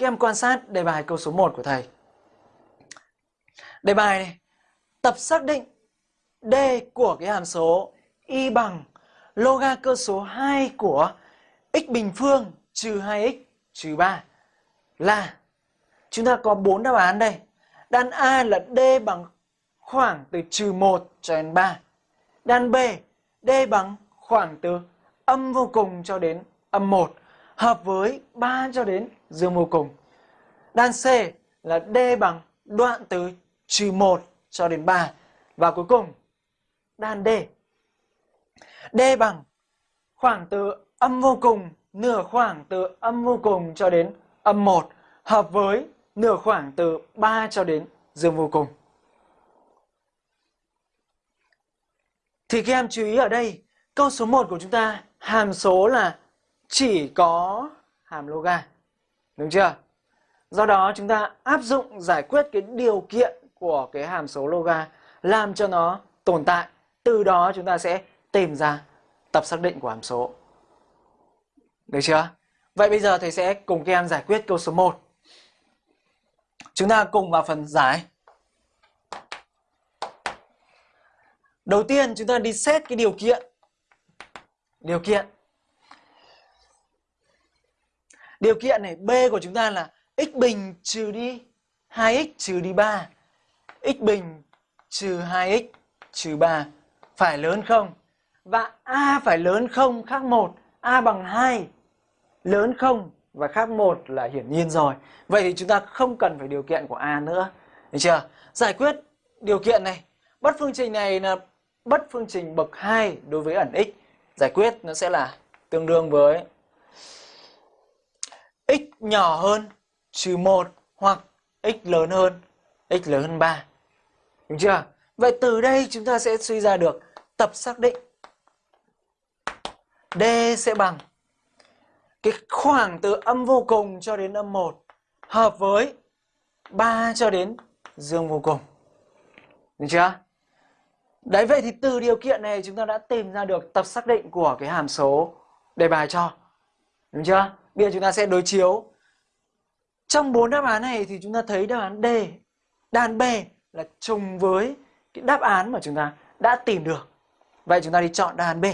các em quan sát đề bài câu số 1 của thầy. Đề bài này, tập xác định D của cái hàm số y bằng loga cơ số 2 của x bình phương trừ 2x trừ 3 là chúng ta có 4 đáp án đây. Đan A là D bằng khoảng từ trừ 1 cho đến 3. Đan B, D bằng khoảng từ âm vô cùng cho đến âm 1 hợp với 3 cho đến dương vô cùng. Đan C là D bằng đoạn từ trừ 1 cho đến 3. Và cuối cùng, đan D. D bằng khoảng từ âm vô cùng, nửa khoảng từ âm vô cùng cho đến âm 1 hợp với nửa khoảng từ 3 cho đến dương vô cùng. Thì các em chú ý ở đây, câu số 1 của chúng ta hàm số là chỉ có hàm loga. Đúng chưa? Do đó chúng ta áp dụng giải quyết cái điều kiện của cái hàm số loga làm cho nó tồn tại. Từ đó chúng ta sẽ tìm ra tập xác định của hàm số. Được chưa? Vậy bây giờ thầy sẽ cùng các em giải quyết câu số 1. Chúng ta cùng vào phần giải. Đầu tiên chúng ta đi xét cái điều kiện. Điều kiện. Điều kiện này B của chúng ta là x bình trừ đi 2x trừ đi 3. x bình trừ 2x trừ 3 phải lớn không? Và A phải lớn không khác 1, A bằng 2 lớn không và khác 1 là hiển nhiên rồi. Vậy thì chúng ta không cần phải điều kiện của A nữa. Được chưa? Giải quyết điều kiện này. Bất phương trình này là bất phương trình bậc 2 đối với ẩn x. Giải quyết nó sẽ là tương đương với nhỏ hơn, trừ 1 hoặc x lớn hơn, x lớn hơn 3. Đúng chưa? Vậy từ đây chúng ta sẽ suy ra được tập xác định D sẽ bằng cái khoảng từ âm vô cùng cho đến âm 1 hợp với 3 cho đến dương vô cùng. Được chưa? Đấy, vậy thì từ điều kiện này chúng ta đã tìm ra được tập xác định của cái hàm số đề bài cho. Đúng chưa? Bây giờ chúng ta sẽ đối chiếu. Trong bốn đáp án này thì chúng ta thấy đáp án D, đàn B là trùng với cái đáp án mà chúng ta đã tìm được. Vậy chúng ta đi chọn đáp án B.